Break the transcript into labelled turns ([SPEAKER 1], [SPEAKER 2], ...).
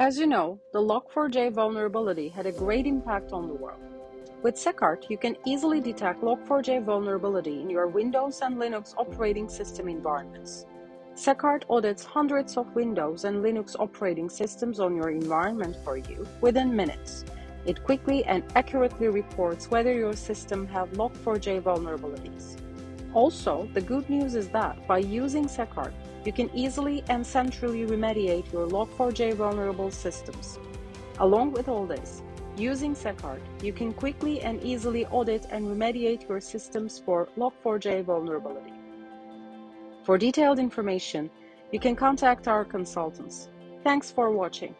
[SPEAKER 1] As you know, the Log4j vulnerability had a great impact on the world. With SecHard, you can easily detect Log4j vulnerability in your Windows and Linux operating system environments. SecHard audits hundreds of Windows and Linux operating systems on your environment for you within minutes. It quickly and accurately reports whether your system has Log4j vulnerabilities. Also, the good news is that by using SecHard, you can easily and centrally remediate your Log4j vulnerable systems. Along with all this, using SecHard, you can quickly and easily audit and remediate your systems for Log4j vulnerability. For detailed information, you can contact our consultants. Thanks for watching.